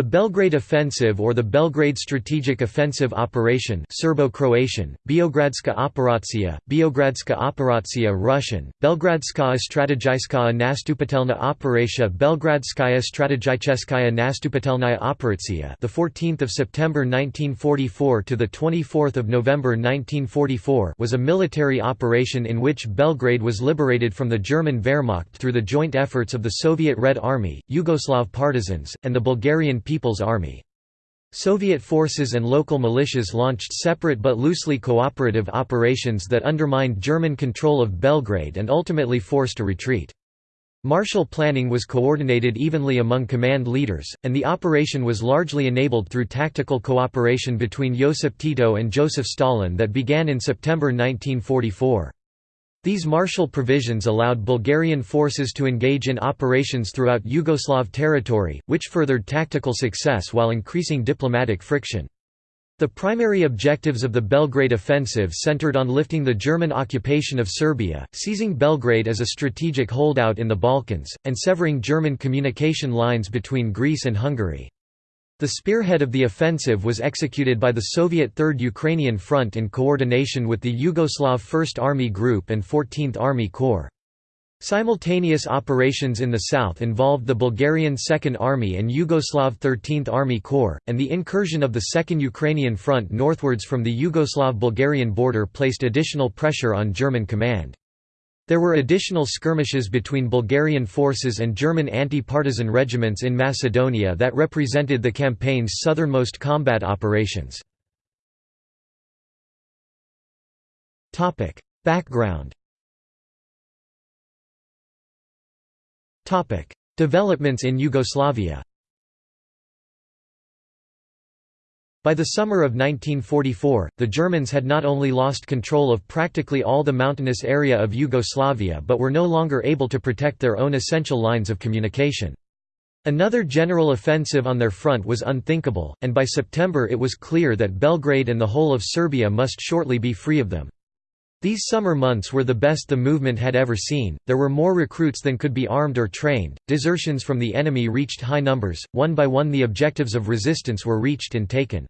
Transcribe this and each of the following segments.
The Belgrade Offensive or the Belgrade Strategic Offensive Operation Serbo-Croatian, Beogradska operacija, Beogradska operacija Russian, Belgradskaya strategijskaya nastupatelna operacja Belgradskaya strategicheskaya nastupatelnaya operacija the 14th of September 1944 to the 24th of November 1944 was a military operation in which Belgrade was liberated from the German Wehrmacht through the joint efforts of the Soviet Red Army, Yugoslav partisans, and the Bulgarian People's Army. Soviet forces and local militias launched separate but loosely cooperative operations that undermined German control of Belgrade and ultimately forced a retreat. Martial planning was coordinated evenly among command leaders, and the operation was largely enabled through tactical cooperation between Josip Tito and Joseph Stalin that began in September 1944. These martial provisions allowed Bulgarian forces to engage in operations throughout Yugoslav territory, which furthered tactical success while increasing diplomatic friction. The primary objectives of the Belgrade offensive centered on lifting the German occupation of Serbia, seizing Belgrade as a strategic holdout in the Balkans, and severing German communication lines between Greece and Hungary. The spearhead of the offensive was executed by the Soviet Third Ukrainian Front in coordination with the Yugoslav First Army Group and 14th Army Corps. Simultaneous operations in the south involved the Bulgarian Second Army and Yugoslav 13th Army Corps, and the incursion of the Second Ukrainian Front northwards from the Yugoslav-Bulgarian border placed additional pressure on German command. There were additional skirmishes between Bulgarian forces and German anti-partisan regiments in Macedonia that represented the campaign's southernmost combat operations. Background Developments in Yugoslavia By the summer of 1944, the Germans had not only lost control of practically all the mountainous area of Yugoslavia but were no longer able to protect their own essential lines of communication. Another general offensive on their front was unthinkable, and by September it was clear that Belgrade and the whole of Serbia must shortly be free of them. These summer months were the best the movement had ever seen, there were more recruits than could be armed or trained, desertions from the enemy reached high numbers, one by one the objectives of resistance were reached and taken.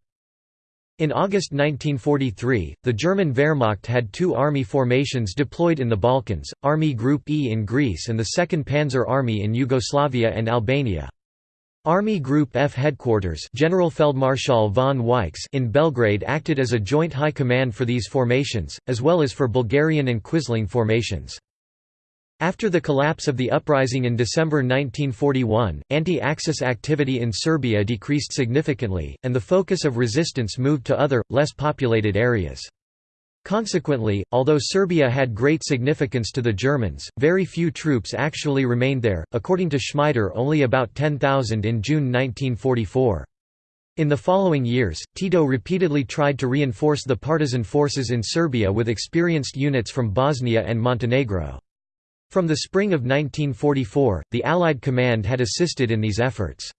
In August 1943, the German Wehrmacht had two army formations deployed in the Balkans, Army Group E in Greece and the 2nd Panzer Army in Yugoslavia and Albania. Army Group F headquarters Generalfeldmarschall von Weichs in Belgrade acted as a joint high command for these formations, as well as for Bulgarian and Quisling formations. After the collapse of the uprising in December 1941, anti-Axis activity in Serbia decreased significantly, and the focus of resistance moved to other, less populated areas. Consequently, although Serbia had great significance to the Germans, very few troops actually remained there, according to Schmieder only about 10,000 in June 1944. In the following years, Tito repeatedly tried to reinforce the partisan forces in Serbia with experienced units from Bosnia and Montenegro. From the spring of 1944, the Allied command had assisted in these efforts.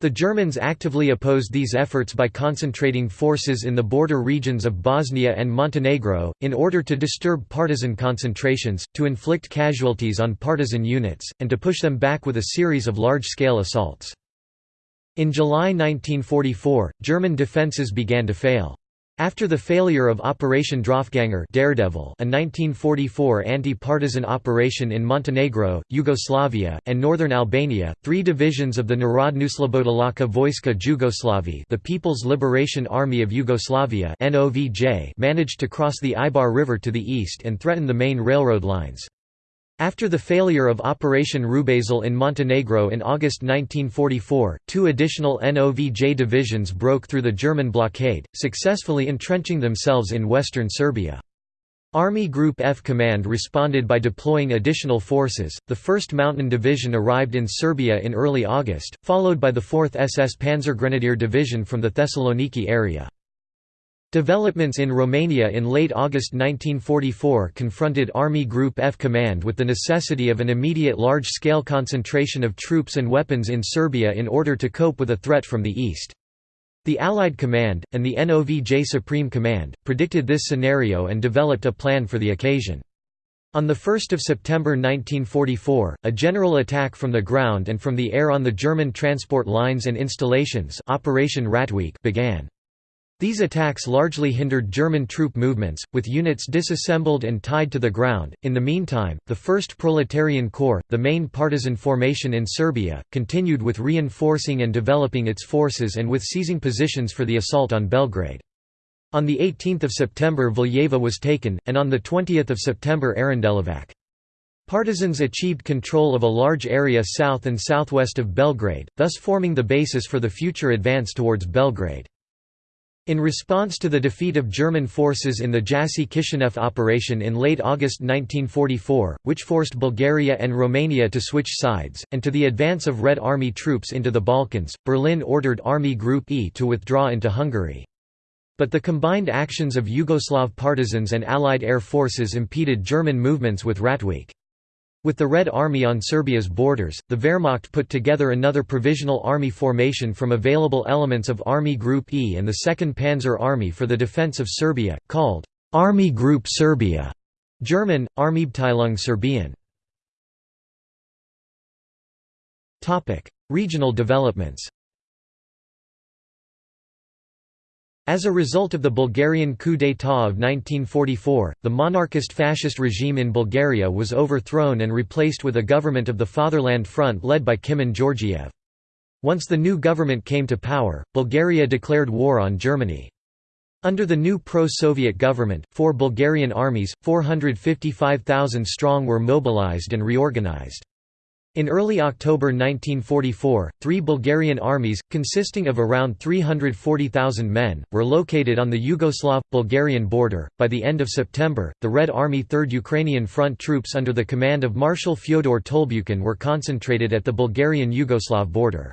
The Germans actively opposed these efforts by concentrating forces in the border regions of Bosnia and Montenegro, in order to disturb partisan concentrations, to inflict casualties on partisan units, and to push them back with a series of large-scale assaults. In July 1944, German defences began to fail. After the failure of Operation Draufganger Daredevil, a 1944 anti-partisan operation in Montenegro, Yugoslavia, and northern Albania, three divisions of the Narodnooslobodilačka Vojska Jugoslavi the People's Liberation Army of Yugoslavia managed to cross the Ibar River to the east and threaten the main railroad lines. After the failure of Operation Rubezahl in Montenegro in August 1944, two additional NOVJ divisions broke through the German blockade, successfully entrenching themselves in western Serbia. Army Group F Command responded by deploying additional forces. The 1st Mountain Division arrived in Serbia in early August, followed by the 4th SS Panzergrenadier Division from the Thessaloniki area. Developments in Romania in late August 1944 confronted Army Group F Command with the necessity of an immediate large-scale concentration of troops and weapons in Serbia in order to cope with a threat from the east. The Allied Command, and the NOVJ Supreme Command, predicted this scenario and developed a plan for the occasion. On 1 September 1944, a general attack from the ground and from the air on the German transport lines and installations Operation Ratweek began. These attacks largely hindered German troop movements, with units disassembled and tied to the ground. In the meantime, the 1st Proletarian Corps, the main partisan formation in Serbia, continued with reinforcing and developing its forces and with seizing positions for the assault on Belgrade. On 18 September Valjevo was taken, and on 20 September Aranđelovac. Partisans achieved control of a large area south and southwest of Belgrade, thus forming the basis for the future advance towards Belgrade. In response to the defeat of German forces in the Jassy-Kishinev operation in late August 1944, which forced Bulgaria and Romania to switch sides, and to the advance of Red Army troops into the Balkans, Berlin ordered Army Group E to withdraw into Hungary. But the combined actions of Yugoslav partisans and Allied air forces impeded German movements with Ratweek. With the Red Army on Serbia's borders, the Wehrmacht put together another provisional army formation from available elements of Army Group E and the 2nd Panzer Army for the defense of Serbia, called Army Group Serbia, German, Armeeabteilung Serbien. Regional developments As a result of the Bulgarian coup d'état of 1944, the monarchist fascist regime in Bulgaria was overthrown and replaced with a government of the Fatherland Front led by Kimon Georgiev. Once the new government came to power, Bulgaria declared war on Germany. Under the new pro-Soviet government, four Bulgarian armies, 455,000 strong were mobilized and reorganized. In early October 1944, three Bulgarian armies, consisting of around 340,000 men, were located on the Yugoslav-Bulgarian border. By the end of September, the Red Army 3rd Ukrainian Front troops under the command of Marshal Fyodor Tolbukhin were concentrated at the Bulgarian-Yugoslav border.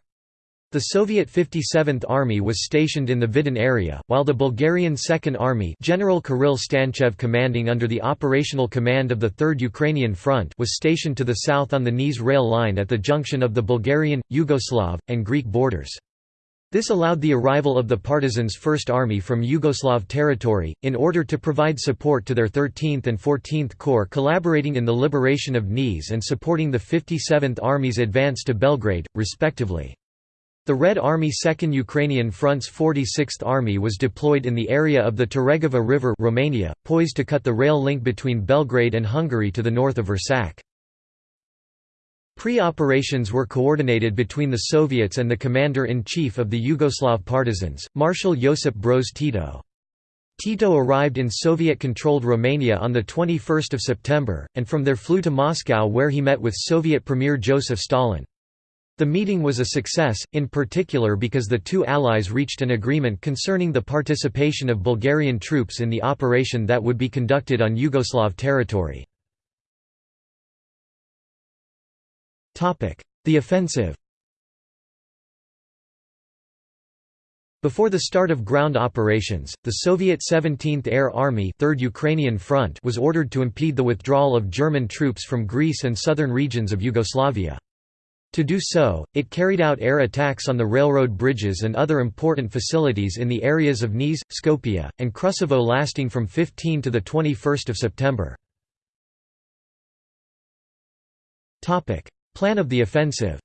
The Soviet 57th Army was stationed in the Vidin area, while the Bulgarian Second Army General Kirill Stanchev commanding under the operational command of the Third Ukrainian Front was stationed to the south on the Niš rail line at the junction of the Bulgarian, Yugoslav, and Greek borders. This allowed the arrival of the partisans' First Army from Yugoslav territory, in order to provide support to their 13th and 14th Corps collaborating in the liberation of Niš and supporting the 57th Army's advance to Belgrade, respectively. The Red Army 2nd Ukrainian Front's 46th Army was deployed in the area of the Teregova River Romania, poised to cut the rail link between Belgrade and Hungary to the north of Vršac. Pre-operations were coordinated between the Soviets and the commander-in-chief of the Yugoslav partisans, Marshal Josip Broz Tito. Tito arrived in Soviet-controlled Romania on 21 September, and from there flew to Moscow where he met with Soviet Premier Joseph Stalin. The meeting was a success, in particular because the two allies reached an agreement concerning the participation of Bulgarian troops in the operation that would be conducted on Yugoslav territory. The offensive Before the start of ground operations, the Soviet 17th Air Army 3rd Ukrainian Front was ordered to impede the withdrawal of German troops from Greece and southern regions of Yugoslavia. To do so, it carried out air attacks on the railroad bridges and other important facilities in the areas of Niš, Skopje, and Kruševo lasting from 15 to 21 September. Plan of the offensive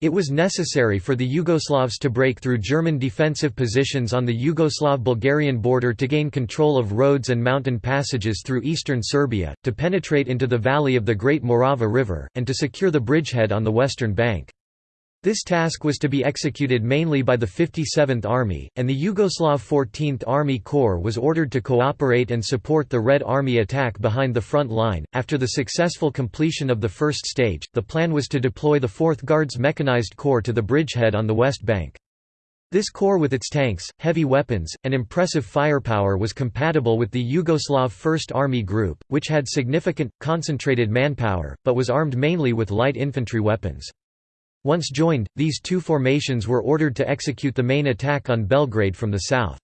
It was necessary for the Yugoslavs to break through German defensive positions on the Yugoslav-Bulgarian border to gain control of roads and mountain passages through eastern Serbia, to penetrate into the valley of the Great Morava River, and to secure the bridgehead on the western bank. This task was to be executed mainly by the 57th Army, and the Yugoslav 14th Army Corps was ordered to cooperate and support the Red Army attack behind the front line. After the successful completion of the first stage, the plan was to deploy the 4th Guards Mechanized Corps to the bridgehead on the west bank. This corps with its tanks, heavy weapons, and impressive firepower was compatible with the Yugoslav First Army Group, which had significant, concentrated manpower, but was armed mainly with light infantry weapons. Once joined, these two formations were ordered to execute the main attack on Belgrade from the south.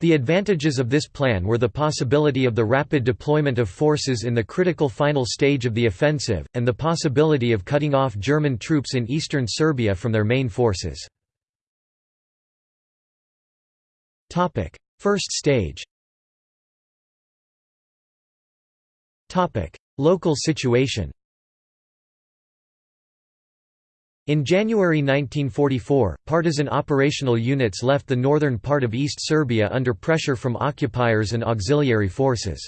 The advantages of this plan were the possibility of the rapid deployment of forces in the critical final stage of the offensive, and the possibility of cutting off German troops in eastern Serbia from their main forces. First stage Local situation In January 1944, partisan operational units left the northern part of East Serbia under pressure from occupiers and auxiliary forces.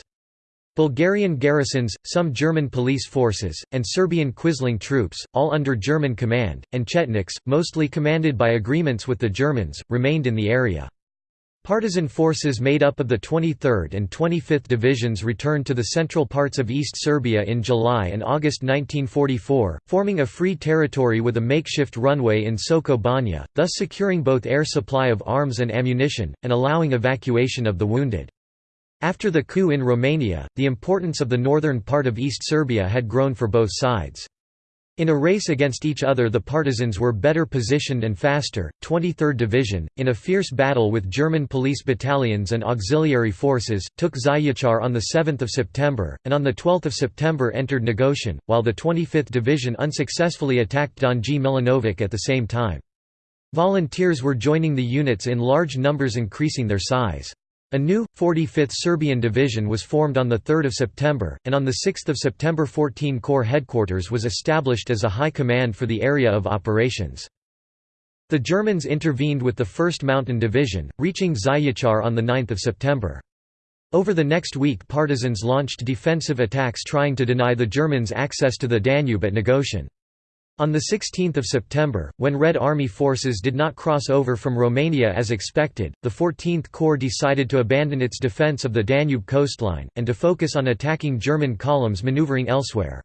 Bulgarian garrisons, some German police forces, and Serbian Quisling troops, all under German command, and Chetniks, mostly commanded by agreements with the Germans, remained in the area. Partisan forces made up of the 23rd and 25th Divisions returned to the central parts of East Serbia in July and August 1944, forming a free territory with a makeshift runway in Soko Banja, thus securing both air supply of arms and ammunition, and allowing evacuation of the wounded. After the coup in Romania, the importance of the northern part of East Serbia had grown for both sides. In a race against each other the partisans were better positioned and faster. 23rd Division, in a fierce battle with German police battalions and auxiliary forces, took Zaječar on 7 September, and on 12 September entered Negoshin, while the 25th Division unsuccessfully attacked Donji Milanovac at the same time. Volunteers were joining the units in large numbers increasing their size. A new, 45th Serbian Division was formed on 3 September, and on 6 September 14 Corps headquarters was established as a high command for the area of operations. The Germans intervened with the 1st Mountain Division, reaching Zaječar on 9 September. Over the next week partisans launched defensive attacks trying to deny the Germans access to the Danube at Negoshin. On 16 September, when Red Army forces did not cross over from Romania as expected, the 14th Corps decided to abandon its defence of the Danube coastline, and to focus on attacking German columns manoeuvring elsewhere.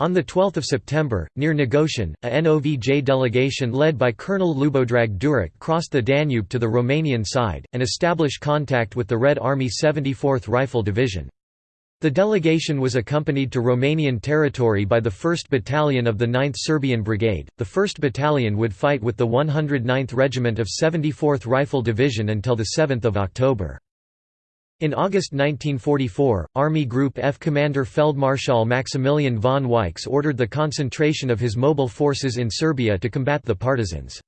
On 12 September, near Negoshin, a NOVJ delegation led by Colonel Lubodrag Duric crossed the Danube to the Romanian side, and established contact with the Red Army 74th Rifle Division. The delegation was accompanied to Romanian territory by the 1st Battalion of the 9th Serbian Brigade. The 1st Battalion would fight with the 109th Regiment of 74th Rifle Division until 7 October. In August 1944, Army Group F Commander Feldmarschall Maximilian von Weichs ordered the concentration of his mobile forces in Serbia to combat the partisans.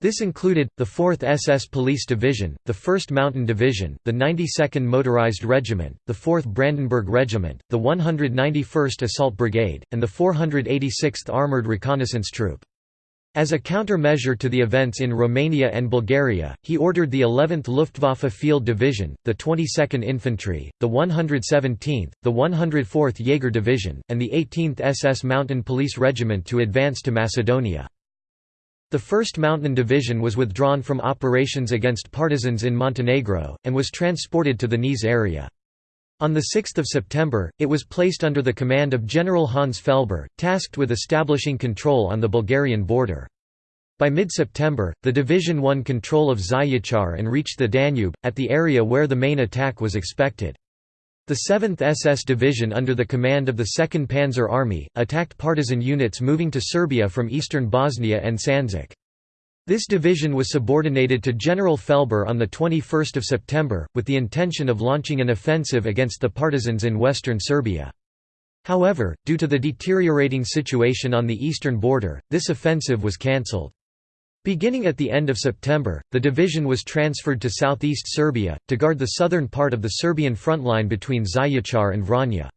This included, the 4th SS Police Division, the 1st Mountain Division, the 92nd Motorized Regiment, the 4th Brandenburg Regiment, the 191st Assault Brigade, and the 486th Armoured Reconnaissance Troop. As a countermeasure to the events in Romania and Bulgaria, he ordered the 11th Luftwaffe Field Division, the 22nd Infantry, the 117th, the 104th Jaeger Division, and the 18th SS Mountain Police Regiment to advance to Macedonia. The 1st Mountain Division was withdrawn from operations against partisans in Montenegro, and was transported to the Niš area. On 6 September, it was placed under the command of General Hans Felber, tasked with establishing control on the Bulgarian border. By mid-September, the division won control of Zaječar and reached the Danube, at the area where the main attack was expected. The 7th SS Division under the command of the 2nd Panzer Army, attacked partisan units moving to Serbia from eastern Bosnia and Sandžak. This division was subordinated to General Felber on 21 September, with the intention of launching an offensive against the partisans in western Serbia. However, due to the deteriorating situation on the eastern border, this offensive was cancelled. Beginning at the end of September, the division was transferred to southeast Serbia, to guard the southern part of the Serbian front line between Zaječar and Vranje.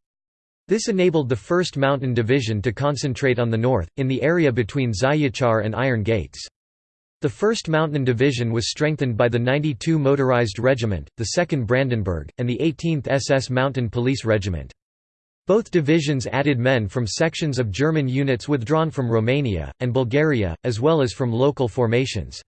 This enabled the 1st Mountain Division to concentrate on the north, in the area between Zaječar and Iron Gates. The 1st Mountain Division was strengthened by the 92 Motorized Regiment, the 2nd Brandenburg, and the 18th SS Mountain Police Regiment. Both divisions added men from sections of German units withdrawn from Romania, and Bulgaria, as well as from local formations.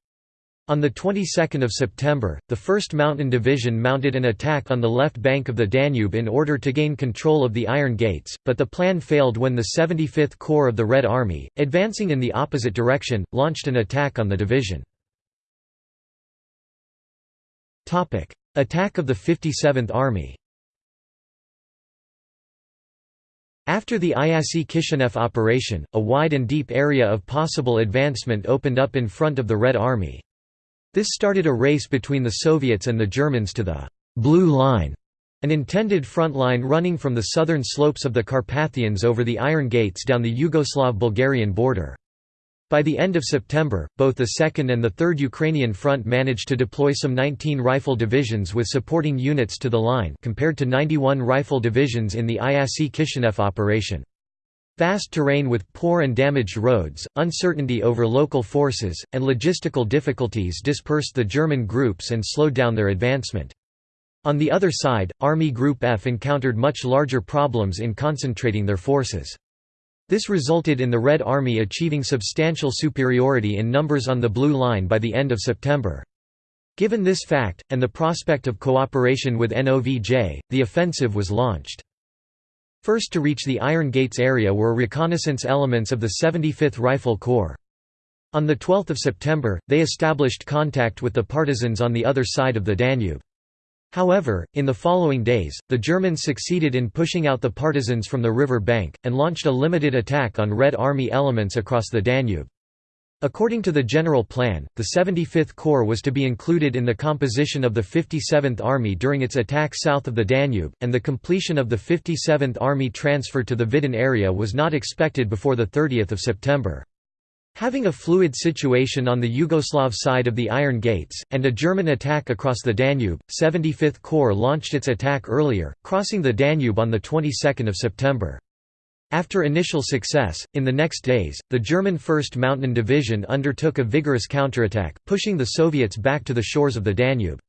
On the 22nd of September, the 1st Mountain Division mounted an attack on the left bank of the Danube in order to gain control of the Iron Gates, but the plan failed when the 75th Corps of the Red Army, advancing in the opposite direction, launched an attack on the division. Attack of the 57th Army After the Iasi Kishinev operation, a wide and deep area of possible advancement opened up in front of the Red Army. This started a race between the Soviets and the Germans to the «Blue Line», an intended front line running from the southern slopes of the Carpathians over the Iron Gates down the Yugoslav-Bulgarian border. By the end of September, both the 2nd and the 3rd Ukrainian Front managed to deploy some 19 rifle divisions with supporting units to the line compared to 91 rifle divisions in the IASI Kishinev operation. Vast terrain with poor and damaged roads, uncertainty over local forces, and logistical difficulties dispersed the German groups and slowed down their advancement. On the other side, Army Group F encountered much larger problems in concentrating their forces. This resulted in the Red Army achieving substantial superiority in numbers on the Blue Line by the end of September. Given this fact, and the prospect of cooperation with NOVJ, the offensive was launched. First to reach the Iron Gates area were reconnaissance elements of the 75th Rifle Corps. On 12 September, they established contact with the partisans on the other side of the Danube. However, in the following days, the Germans succeeded in pushing out the partisans from the river bank, and launched a limited attack on Red Army elements across the Danube. According to the general plan, the 75th Corps was to be included in the composition of the 57th Army during its attack south of the Danube, and the completion of the 57th Army transfer to the Vidin area was not expected before 30 September. Having a fluid situation on the Yugoslav side of the Iron Gates, and a German attack across the Danube, 75th Corps launched its attack earlier, crossing the Danube on the 22nd of September. After initial success, in the next days, the German 1st Mountain Division undertook a vigorous counterattack, pushing the Soviets back to the shores of the Danube.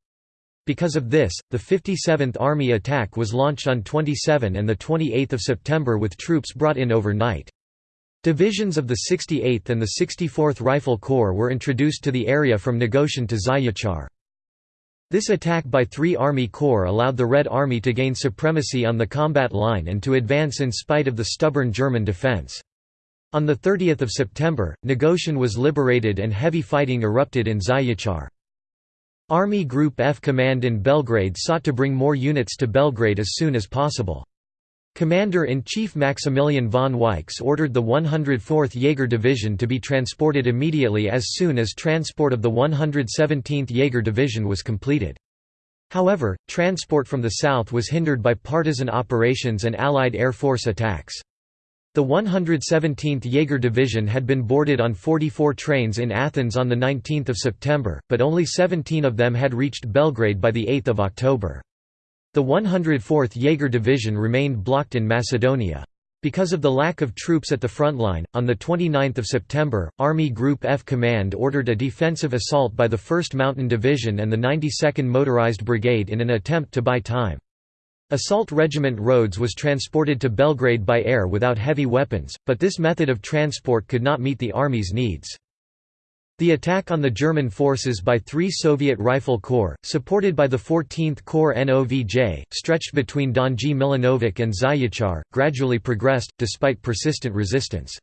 Because of this, the 57th Army attack was launched on 27 and 28 September with troops brought in overnight. Divisions of the 68th and the 64th Rifle Corps were introduced to the area from Negoshin to Zayachar. This attack by three Army Corps allowed the Red Army to gain supremacy on the combat line and to advance in spite of the stubborn German defense. On 30 September, Negoshin was liberated and heavy fighting erupted in Zayachar. Army Group F command in Belgrade sought to bring more units to Belgrade as soon as possible. Commander-in-Chief Maximilian von Weichs ordered the 104th Jaeger Division to be transported immediately as soon as transport of the 117th Jaeger Division was completed. However, transport from the south was hindered by partisan operations and Allied Air Force attacks. The 117th Jaeger Division had been boarded on 44 trains in Athens on 19 September, but only 17 of them had reached Belgrade by 8 October. The 104th Jaeger Division remained blocked in Macedonia. Because of the lack of troops at the front line, on 29 September, Army Group F Command ordered a defensive assault by the 1st Mountain Division and the 92nd Motorized Brigade in an attempt to buy time. Assault Regiment Rhodes was transported to Belgrade by air without heavy weapons, but this method of transport could not meet the Army's needs. The attack on the German forces by three Soviet Rifle Corps, supported by the 14th Corps NOVJ, stretched between Donji Milanovac and Zayachar, gradually progressed, despite persistent resistance.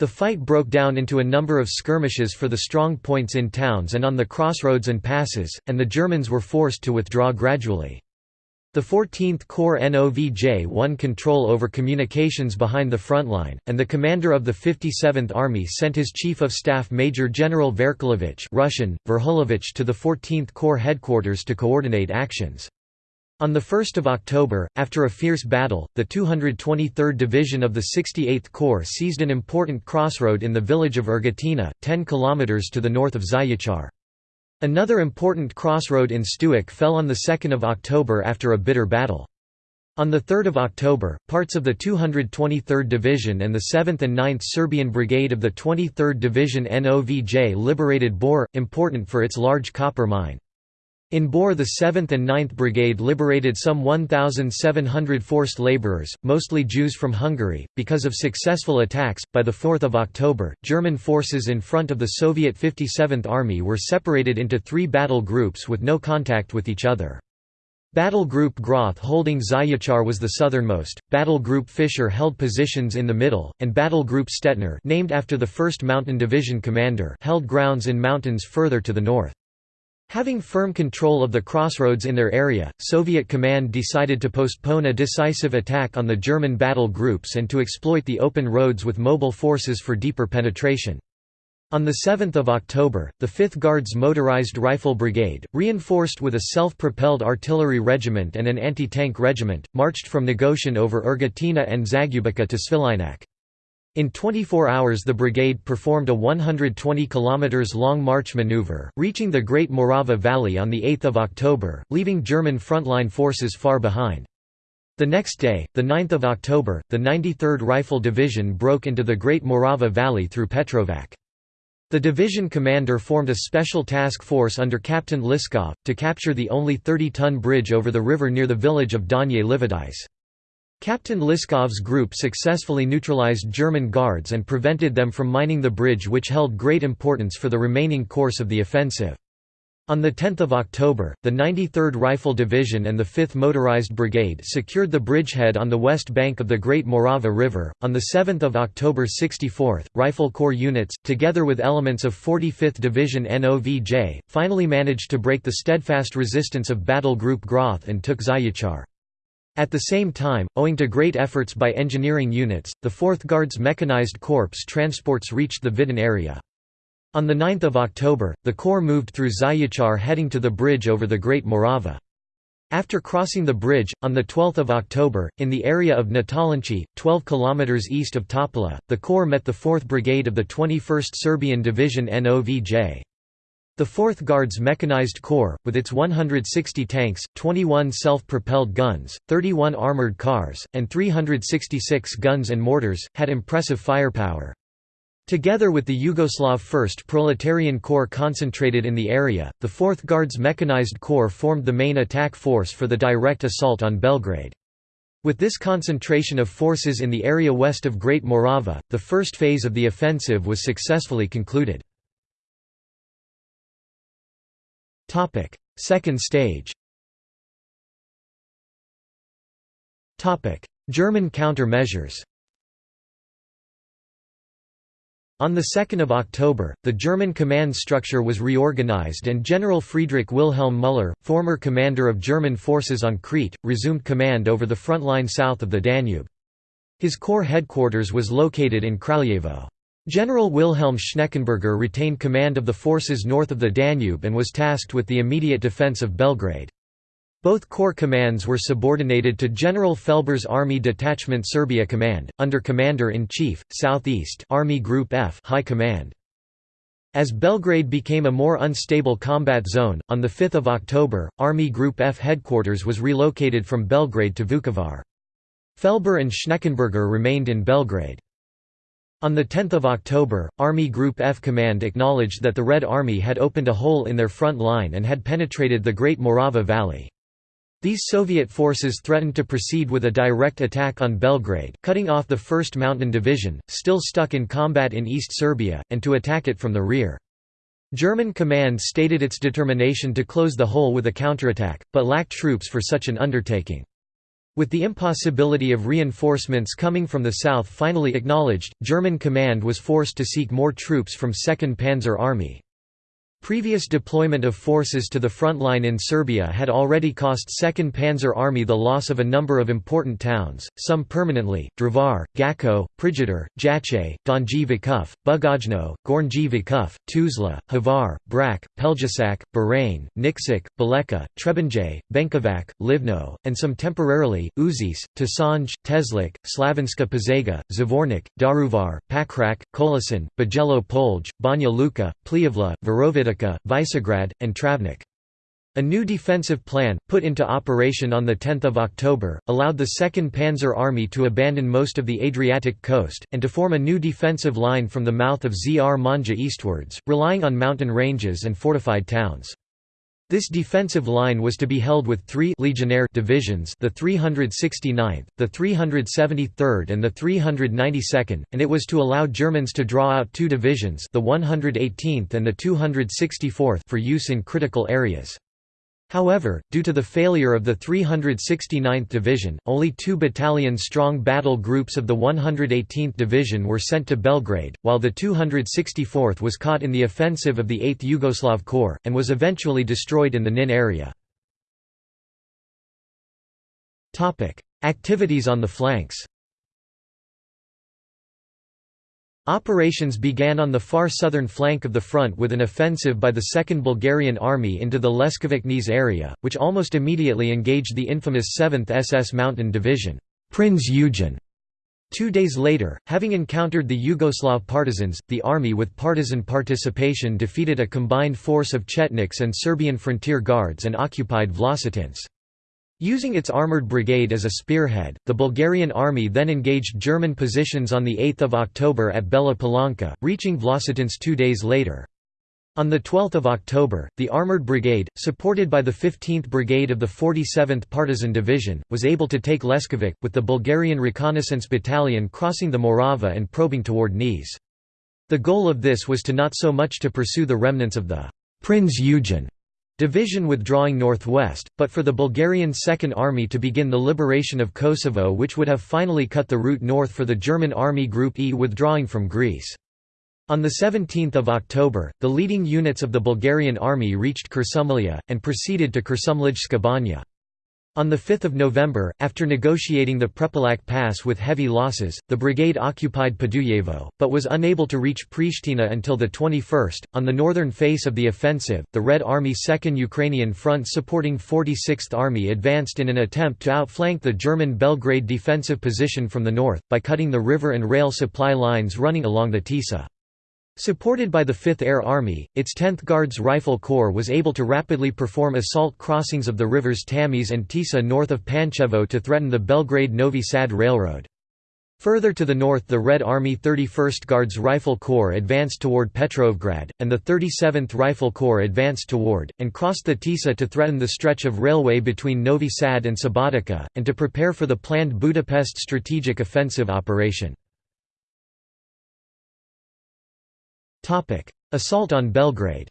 The fight broke down into a number of skirmishes for the strong points in towns and on the crossroads and passes, and the Germans were forced to withdraw gradually. The 14th Corps NOVJ won control over communications behind the front line, and the commander of the 57th Army sent his Chief of Staff Major General Verkelovich Russian, Verhulovich to the 14th Corps headquarters to coordinate actions. On 1 October, after a fierce battle, the 223rd Division of the 68th Corps seized an important crossroad in the village of Urgatina, 10 km to the north of Zayachar. Another important crossroad in Stuik fell on 2 October after a bitter battle. On 3 October, parts of the 223rd Division and the 7th and 9th Serbian Brigade of the 23rd Division NOVJ liberated Bor, important for its large copper mine. In Bor the 7th and 9th Brigade liberated some 1,700 forced laborers, mostly Jews from Hungary, because of successful attacks. By 4 October, German forces in front of the Soviet 57th Army were separated into three battle groups with no contact with each other. Battle Group Groth holding Zayachar was the southernmost, Battle Group Fischer held positions in the middle, and Battle Group Stettner named after the 1st Mountain Division commander held grounds in mountains further to the north. Having firm control of the crossroads in their area, Soviet command decided to postpone a decisive attack on the German battle groups and to exploit the open roads with mobile forces for deeper penetration. On 7 October, the 5th Guards Motorized Rifle Brigade, reinforced with a self-propelled artillery regiment and an anti-tank regiment, marched from Negoshin over Urgatina and Zagubica to Svilajnac. In 24 hours the brigade performed a 120 km long march maneuver, reaching the Great Morava Valley on 8 October, leaving German frontline forces far behind. The next day, 9 October, the 93rd Rifle Division broke into the Great Morava Valley through Petrovac. The division commander formed a special task force under Captain Liskov, to capture the only 30-ton bridge over the river near the village of Donye Livadyce. Captain Liskov's group successfully neutralized German guards and prevented them from mining the bridge which held great importance for the remaining course of the offensive. On 10 October, the 93rd Rifle Division and the 5th Motorized Brigade secured the bridgehead on the west bank of the Great Morava River. On 7 October 64th, Rifle Corps units, together with elements of 45th Division NOVJ, finally managed to break the steadfast resistance of Battle Group Groth and took Zayachar. At the same time, owing to great efforts by engineering units, the 4th Guards Mechanized Corps transports reached the Vidin area. On 9 October, the Corps moved through Zayachar heading to the bridge over the Great Morava. After crossing the bridge, on 12 October, in the area of Natalinci, 12 km east of Topola, the Corps met the 4th Brigade of the 21st Serbian Division NOVJ. The 4th Guards Mechanized Corps, with its 160 tanks, 21 self-propelled guns, 31 armored cars, and 366 guns and mortars, had impressive firepower. Together with the Yugoslav 1st Proletarian Corps concentrated in the area, the 4th Guards Mechanized Corps formed the main attack force for the direct assault on Belgrade. With this concentration of forces in the area west of Great Morava, the first phase of the offensive was successfully concluded. Second stage German counter-measures On 2 October, the German command structure was reorganized and General Friedrich Wilhelm Müller, former commander of German forces on Crete, resumed command over the front line south of the Danube. His corps headquarters was located in Kraljevo. General Wilhelm Schneckenberger retained command of the forces north of the Danube and was tasked with the immediate defense of Belgrade. Both corps commands were subordinated to General Felber's Army Detachment Serbia Command, under Commander-in-Chief, Southeast Army Group F High Command. As Belgrade became a more unstable combat zone, on 5 October, Army Group F headquarters was relocated from Belgrade to Vukovar. Felber and Schneckenberger remained in Belgrade. On 10 October, Army Group F Command acknowledged that the Red Army had opened a hole in their front line and had penetrated the Great Morava Valley. These Soviet forces threatened to proceed with a direct attack on Belgrade, cutting off the 1st Mountain Division, still stuck in combat in East Serbia, and to attack it from the rear. German command stated its determination to close the hole with a counterattack, but lacked troops for such an undertaking. With the impossibility of reinforcements coming from the south finally acknowledged, German command was forced to seek more troops from 2nd Panzer Army. Previous deployment of forces to the front line in Serbia had already cost 2nd Panzer Army the loss of a number of important towns, some permanently, Drvar, Gacko, Prijedor, Jajce, Donji Vakuf, Bugojno, Gornji Vakuf, Tuzla, Hvar, Brac, Pelješac, Bahrain, Nikšić, Baleka, Trebinje, Benkovac, Livno, and some temporarily, Uzis, Tasanj, Teslik, Slavonska Požega, Zvornik, Daruvar, Pakrac, Kolasin, Bajelo Polj, Banja Luka, Pljevlja, Virovitica Visegrad, and Travnik. A new defensive plan, put into operation on 10 October, allowed the 2nd Panzer Army to abandon most of the Adriatic coast, and to form a new defensive line from the mouth of Zrmanja eastwards, relying on mountain ranges and fortified towns. This defensive line was to be held with three Legionnaire divisions the 369th, the 373rd and the 392nd, and it was to allow Germans to draw out two divisions the 118th and the 264th for use in critical areas. However, due to the failure of the 369th Division, only two battalion-strong battle groups of the 118th Division were sent to Belgrade, while the 264th was caught in the offensive of the 8th Yugoslav Corps, and was eventually destroyed in the Nin area. Activities on the flanks Operations began on the far southern flank of the front with an offensive by the 2nd Bulgarian Army into the Leskovac area, which almost immediately engaged the infamous 7th SS Mountain Division Prinz Eugen", Two days later, having encountered the Yugoslav partisans, the army with partisan participation defeated a combined force of Chetniks and Serbian frontier guards and occupied Vlasotince. Using its armoured brigade as a spearhead, the Bulgarian army then engaged German positions on 8 October at Bela Palanka, reaching Vlasotince two days later. On 12 October, the Armoured Brigade, supported by the 15th Brigade of the 47th Partisan Division, was able to take Leskovac, with the Bulgarian Reconnaissance Battalion crossing the Morava and probing toward Niš. The goal of this was to not so much to pursue the remnants of the Prinz Eugen division withdrawing northwest, but for the Bulgarian Second Army to begin the liberation of Kosovo which would have finally cut the route north for the German Army Group E withdrawing from Greece. On 17 October, the leading units of the Bulgarian army reached Kuršumlija, and proceeded to Kuršumlijska Banja. On 5 November, after negotiating the Prepolac Pass with heavy losses, the brigade occupied Podujevo, but was unable to reach Pristina until the 21st. On the northern face of the offensive, the Red Army 2nd Ukrainian Front supporting 46th Army advanced in an attempt to outflank the German Belgrade defensive position from the north, by cutting the river and rail supply lines running along the Tisa. Supported by the 5th Air Army, its 10th Guards Rifle Corps was able to rapidly perform assault crossings of the rivers Tamise and Tisa north of Pančevo to threaten the Belgrade-Novi Sad Railroad. Further to the north the Red Army 31st Guards Rifle Corps advanced toward Petrovgrad, and the 37th Rifle Corps advanced toward, and crossed the Tisa to threaten the stretch of railway between Novi Sad and Subotica, and to prepare for the planned Budapest strategic offensive operation. Assault on Belgrade.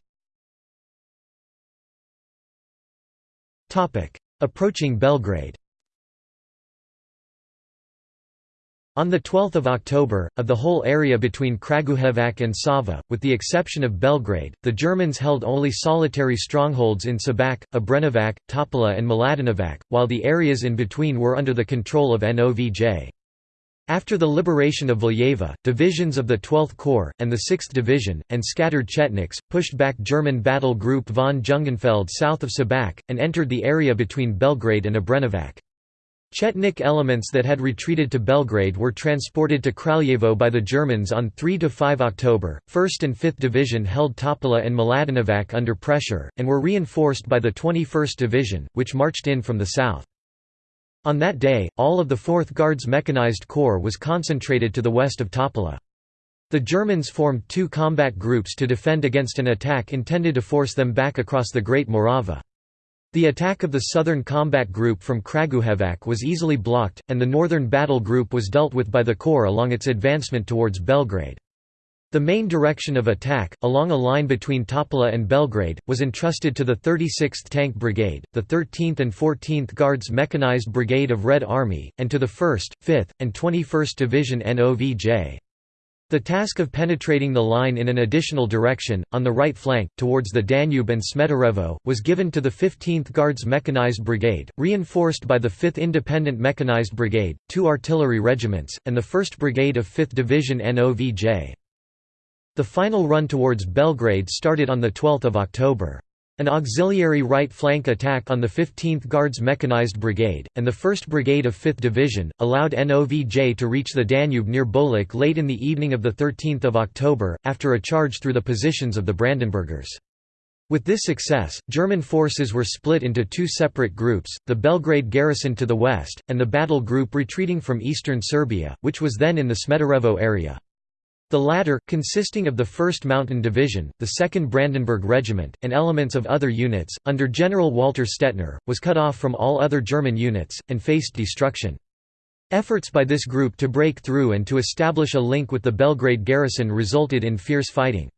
Approaching Belgrade. On 12 October, of the whole area between Kragujevac and Sava, with the exception of Belgrade, the Germans held only solitary strongholds in Sabac, Obrenovac, Topola and Mladenovac, while the areas in between were under the control of NOVJ. After the liberation of Valjevo, divisions of the 12th Corps, and the 6th Division, and scattered Chetniks, pushed back German battle group von Jungenfeld south of Sabac, and entered the area between Belgrade and Obrenovac. Chetnik elements that had retreated to Belgrade were transported to Kraljevo by the Germans on 3–5 October. 1st and 5th Division held Topola and Mladenovac under pressure, and were reinforced by the 21st Division, which marched in from the south. On that day, all of the 4th Guards Mechanized Corps was concentrated to the west of Topola. The Germans formed two combat groups to defend against an attack intended to force them back across the Great Morava. The attack of the Southern Combat Group from Kragujevac was easily blocked, and the Northern Battle Group was dealt with by the Corps along its advancement towards Belgrade. The main direction of attack, along a line between Topola and Belgrade, was entrusted to the 36th Tank Brigade, the 13th and 14th Guards Mechanized Brigade of Red Army, and to the 1st, 5th, and 21st Division NOVJ. The task of penetrating the line in an additional direction, on the right flank, towards the Danube and Smederevo, was given to the 15th Guards Mechanized Brigade, reinforced by the 5th Independent Mechanized Brigade, two artillery regiments, and the 1st Brigade of 5th Division NOVJ. The final run towards Belgrade started on 12 October. An auxiliary right flank attack on the 15th Guards Mechanized Brigade, and the 1st Brigade of 5th Division, allowed NOVJ to reach the Danube near Bolik late in the evening of 13 October, after a charge through the positions of the Brandenburgers. With this success, German forces were split into two separate groups, the Belgrade garrison to the west, and the battle group retreating from eastern Serbia, which was then in the Smederevo area. The latter, consisting of the 1st Mountain Division, the 2nd Brandenburg Regiment, and elements of other units, under General Walter Stettner, was cut off from all other German units, and faced destruction. Efforts by this group to break through and to establish a link with the Belgrade garrison resulted in fierce fighting.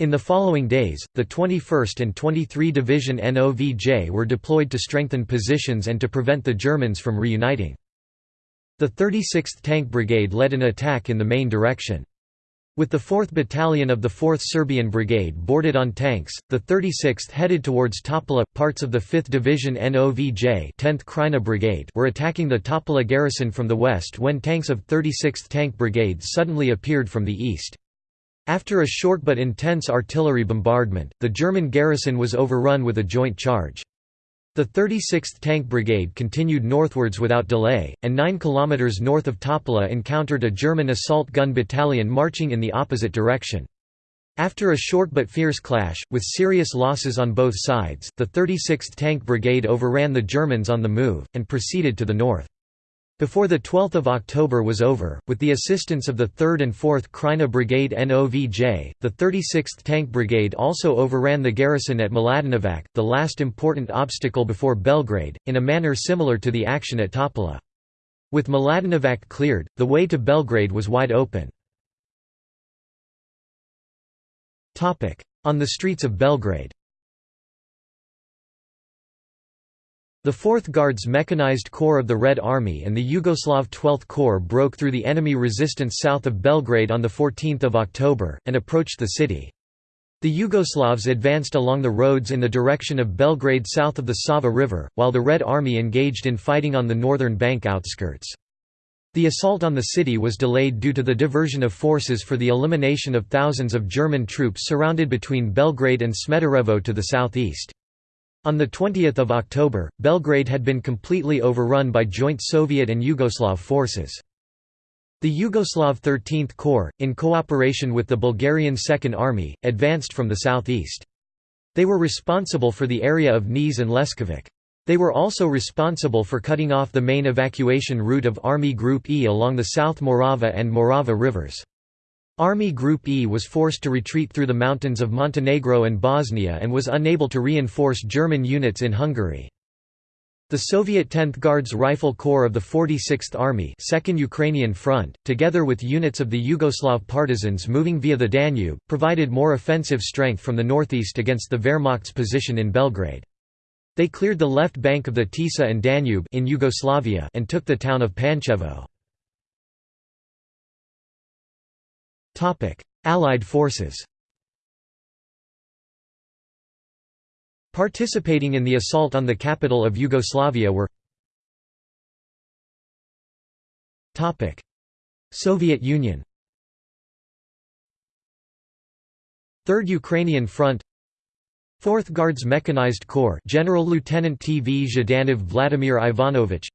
In the following days, the 21st and 23 Division NOVJ were deployed to strengthen positions and to prevent the Germans from reuniting. The 36th Tank Brigade led an attack in the main direction. With the 4th Battalion of the 4th Serbian Brigade boarded on tanks, the 36th headed towards Topola. Parts of the 5th Division NOVJ 10th Krajina Brigade were attacking the Topola garrison from the west when tanks of 36th Tank Brigade suddenly appeared from the east. After a short but intense artillery bombardment, the German garrison was overrun with a joint charge. The The 36th Tank Brigade continued northwards without delay, and 9 km north of Topola encountered a German assault gun battalion marching in the opposite direction. After a short but fierce clash, with serious losses on both sides, the 36th Tank Brigade overran the Germans on the move, and proceeded to the north. Before the 12th of October was over, with the assistance of the 3rd and 4th Krajina Brigade NOVJ, the 36th Tank Brigade also overran the garrison at Mladenovac, the last important obstacle before Belgrade, in a manner similar to the action at Topola. With Mladenovac cleared, the way to Belgrade was wide open. On the streets of Belgrade The 4th Guards Mechanized Corps of the Red Army and the Yugoslav 12th Corps broke through the enemy resistance south of Belgrade on 14 October, and approached the city. The Yugoslavs advanced along the roads in the direction of Belgrade south of the Sava River, while the Red Army engaged in fighting on the northern bank outskirts. The assault on the city was delayed due to the diversion of forces for the elimination of thousands of German troops surrounded between Belgrade and Smederevo to the southeast. On 20 October, Belgrade had been completely overrun by joint Soviet and Yugoslav forces. The Yugoslav 13th Corps, in cooperation with the Bulgarian Second Army, advanced from the southeast. They were responsible for the area of Niš and Leskovac. They were also responsible for cutting off the main evacuation route of Army Group E along the South Morava and Morava rivers. Army Group E was forced to retreat through the mountains of Montenegro and Bosnia and was unable to reinforce German units in Hungary. The Soviet 10th Guards Rifle Corps of the 46th Army 2nd Ukrainian Front, together with units of the Yugoslav partisans moving via the Danube, provided more offensive strength from the northeast against the Wehrmacht's position in Belgrade. They cleared the left bank of the Tisa and Danube in Yugoslavia and took the town of Pančevo. Allied forces Participating in the assault on the capital of Yugoslavia were Soviet Union Third Ukrainian Front 4th Guards Mechanized Corps General Lieutenant TV Zhdanov Vladimir Ivanovich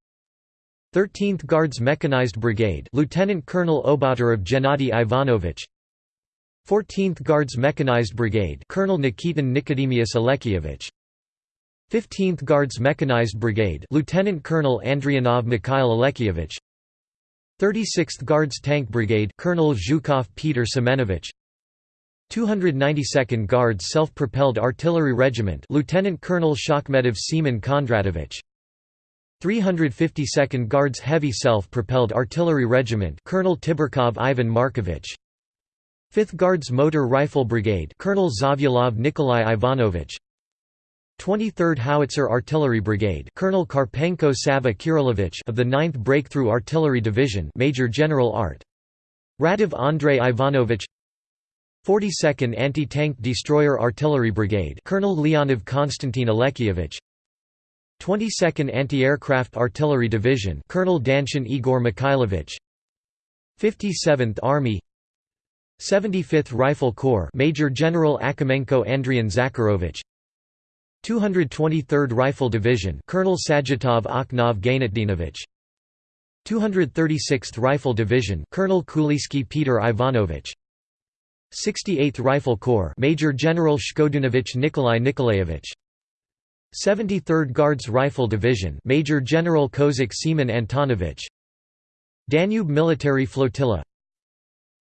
13th Guards Mechanized Brigade Lieutenant Colonel Obaturov Gennady Ivanovich. 14th Guards Mechanized Brigade Colonel Nikitin Nikodemius Alexievich 15th Guards Mechanized Brigade Lieutenant Colonel Andrianov Mikhail Alexievich 36th Guards Tank Brigade Colonel Zhukov Peter Semenovich. 292nd Guards Self-Propelled Artillery Regiment Lieutenant Colonel Shakhmedov Semen Kondratovich 352nd Guards Heavy Self-Propelled Artillery Regiment Colonel Tiberkov Ivan Markovich. 5th Guards Motor Rifle Brigade Colonel Zavyalov Nikolai Ivanovich. 23rd Howitzer Artillery Brigade Colonel Karpenko Sava Kirilovich of the 9th Breakthrough Artillery Division Major General Art. Radov Andrei Ivanovich. 42nd Anti-Tank Destroyer Artillery Brigade Colonel Leonov Konstantin Alexievich 22nd Anti-Aircraft Artillery Division Colonel Danshin Igor Mikhailovich. 57th Army. 75th Rifle Corps Major General Akimenko Andrian Zakharovich. 223rd Rifle Division Colonel Sajitov Okhnov Gainatdinovich 236th Rifle Division Colonel Kulisky Peter Ivanovich. 68th Rifle Corps Major General Shkodunovich Nikolai Nikolaevich 73rd Guards Rifle Division Major General Kozik Seaman Antonovich. Danube Military Flotilla.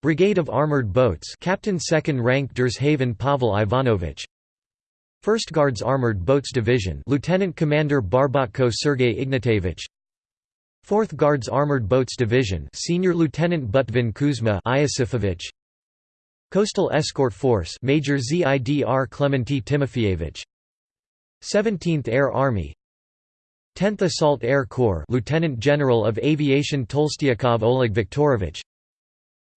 Brigade of Armored Boats Captain 2nd Rank Derzhavin Pavel Ivanovich. 1st Guards Armored Boats Division Lieutenant Commander Barbatko Sergei Ignatevich. 4th Guards Armored Boats Division Senior Lieutenant Butvin Kuzma Iosifovich. Coastal Escort Force Major Zidr Clementy Timofeyevich 17th Air Army. 10th Assault Air Corps Lieutenant General of Aviation Tolstyakov Oleg Viktorovich.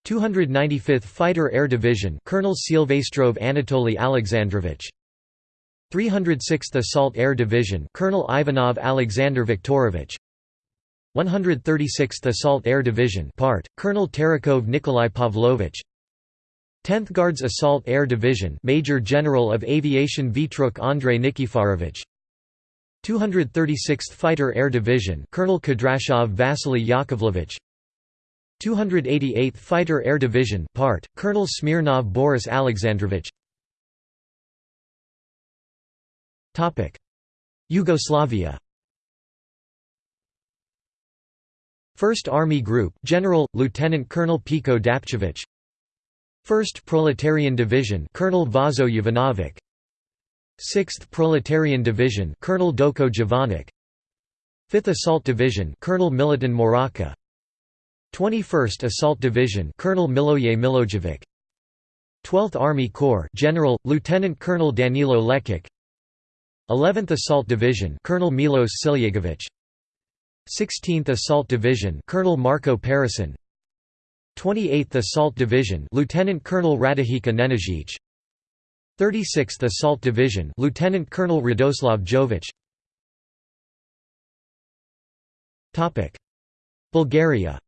295th Fighter Air Division Colonel Silvestrov Anatoly Alexandrovich. 306th Assault Air Division Colonel Ivanov Alexander Viktorovich. 136th Assault Air Division part Colonel Terekhov Nikolai Pavlovich 10th Guards Assault Air Division Major General of Aviation Vitruk Andrei Nikiforovich. 236th Fighter Air Division Colonel Kudryashov Vasily Yakovlevich. 288th Fighter Air Division part Colonel Smirnov Boris Alexandrovich. Topic. Yugoslavia. First Army Group General Lieutenant Colonel Peko Dapchevich 1st Proletarian Division Colonel Vaso Jovanovic 6th Proletarian Division Colonel Doko Jovanic 5th Assault Division Colonel Milutin Moraca. 21st Assault Division Colonel Miloje Milojevic. 12th Army Corps General Lieutenant Colonel Danilo Lekic. 11th Assault Division Colonel Milos Siljegovic. 16th Assault Division Colonel Marko Parasin 28th Assault Division Lieutenant Colonel Radojica Nenezic 36th Assault Division Lieutenant Colonel Radoslav Jovic Topic. Bulgaria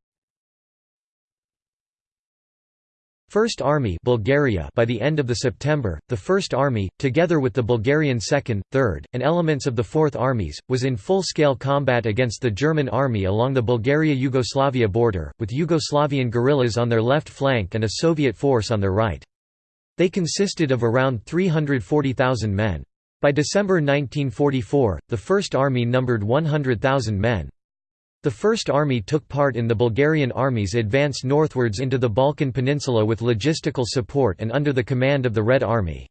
First Army Bulgaria by the end of the September, the First Army, together with the Bulgarian Second, Third, and elements of the Fourth Armies, was in full-scale combat against the German Army along the Bulgaria-Yugoslavia border, with Yugoslavian guerrillas on their left flank and a Soviet force on their right. They consisted of around 340,000 men. By December 1944, the First Army numbered 100,000 men. The First Army took part in the Bulgarian army's advance northwards into the Balkan Peninsula with logistical support and under the command of the Red Army.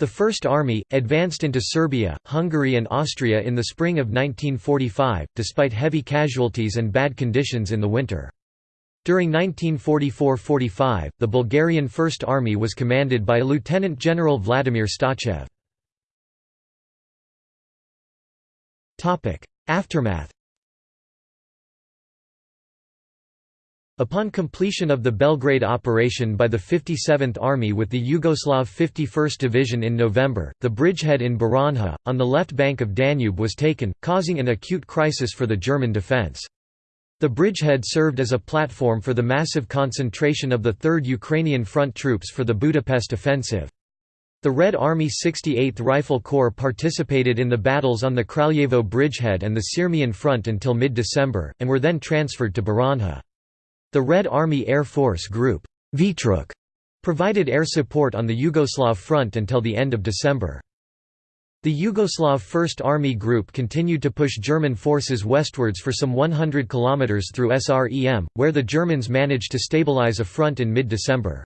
The First Army, advanced into Serbia, Hungary and Austria in the spring of 1945, despite heavy casualties and bad conditions in the winter. During 1944–45, the Bulgarian First Army was commanded by Lieutenant General Vladimir Stachev. Aftermath Upon completion of the Belgrade operation by the 57th Army with the Yugoslav 51st Division in November, the bridgehead in Baranja, on the left bank of Danube was taken, causing an acute crisis for the German defence. The bridgehead served as a platform for the massive concentration of the 3rd Ukrainian Front troops for the Budapest offensive. The Red Army 68th Rifle Corps participated in the battles on the Kraljevo bridgehead and the Sirmian front until mid-December, and were then transferred to Baranja. The Red Army Air Force Group Vitruk provided air support on the Yugoslav front until the end of December. The Yugoslav First Army Group continued to push German forces westwards for some 100 km through SREM, where the Germans managed to stabilize a front in mid-December.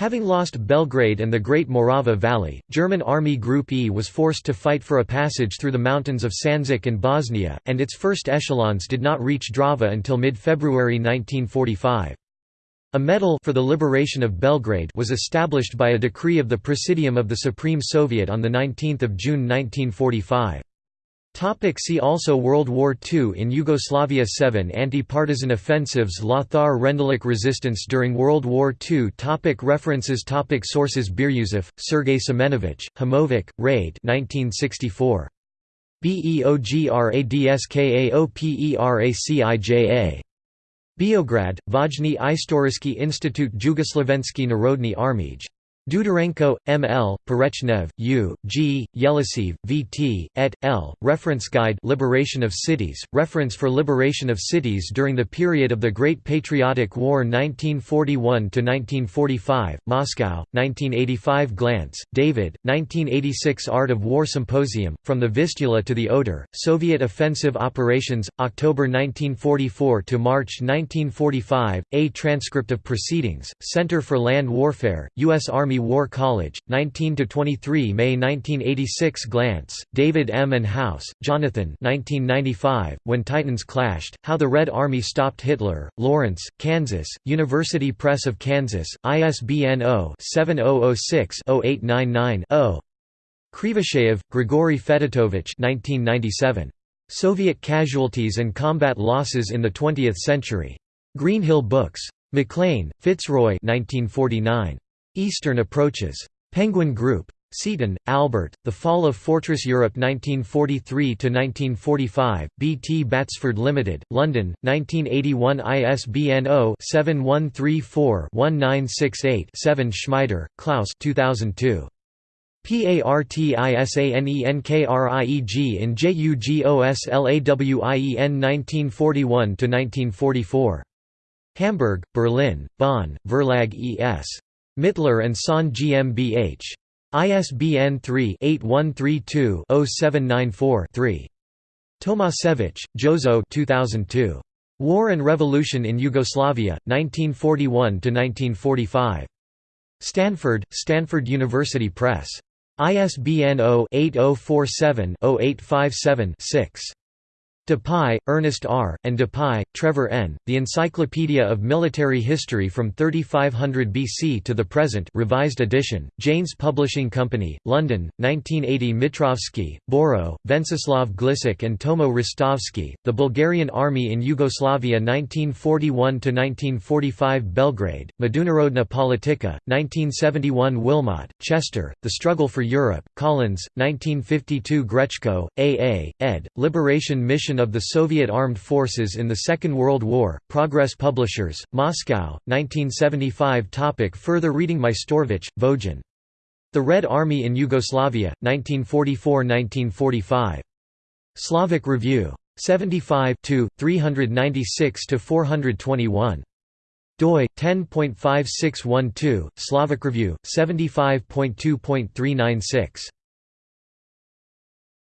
Having lost Belgrade and the Great Morava Valley, German Army Group E was forced to fight for a passage through the mountains of Sandžak and Bosnia, and its first echelons did not reach Drava until mid-February 1945. A medal for the liberation of Belgrade was established by a decree of the Presidium of the Supreme Soviet on 19 June 1945. Topic see also World War II In Yugoslavia 7 Anti-partisan offensives Lothar Rendulic resistance during World War II topic References topic Sources Biryuzov, Sergei Semenovich, Hamovic, Raid 1964. BEOGRADSKAOPERACIJA Beograd, Vojny Istoriski Institut Jugoslovenski Narodny Armij Dudarenko, M. L., Perechnev, U., G., Yelisev, V. T., et. L., Reference Guide Liberation of Cities, Reference for Liberation of Cities during the period of the Great Patriotic War 1941–1945, Moscow, 1985 Glantz, David, 1986 Art of War Symposium, From the Vistula to the Oder, Soviet Offensive Operations, October 1944 to March 1945, A Transcript of Proceedings, Center for Land Warfare, U.S. Army Army War College, 19–23 May 1986 Glantz, David M. and House, Jonathan 1995, When Titans Clashed, How the Red Army Stopped Hitler, Lawrence, Kansas, University Press of Kansas, ISBN 0-7006-0899-0 Krivosheyev, Grigory Fedotovich 1997. Soviet Casualties and Combat Losses in the Twentieth Century. Greenhill Books. Maclean, Fitzroy 1949. Eastern Approaches. Penguin Group. Seaton, Albert, The Fall of Fortress Europe 1943–1945, B. T. Batsford Limited, London, 1981 ISBN 0-7134-1968-7 Schmieder, Klaus 2002. PARTISANENKRIEG in JUGOSLAWIEN 1941–1944. Hamburg, Berlin, Bonn, Verlag E.S. Mittler and Son GmbH. ISBN 3-8132-0794-3. Tomasevich, Jozo 2002. War and Revolution in Yugoslavia, 1941–1945. Stanford, Stanford University Press. ISBN 0-8047-0857-6. Dupuy, Ernest R., and Dupuy, Trevor N., The Encyclopedia of Military History from 3500 BC to the Present revised edition, Janes Publishing Company, London, 1980 Mitrovsky, Boro, Venceslav Glisik and Tomo Ristovsky, The Bulgarian Army in Yugoslavia 1941–1945 Belgrade, Međunarodna politika, 1971 Wilmot, Chester, The Struggle for Europe, Collins, 1952 Grechko, A. A., ed., Liberation Mission of the Soviet Armed Forces in the Second World War, Progress Publishers, Moscow, 1975 Topic Further reading Majstorović, Vojan. The Red Army in Yugoslavia, 1944–1945. Slavic Review. 75 396–421 doi 10.5612 Slavic Review 75.2.396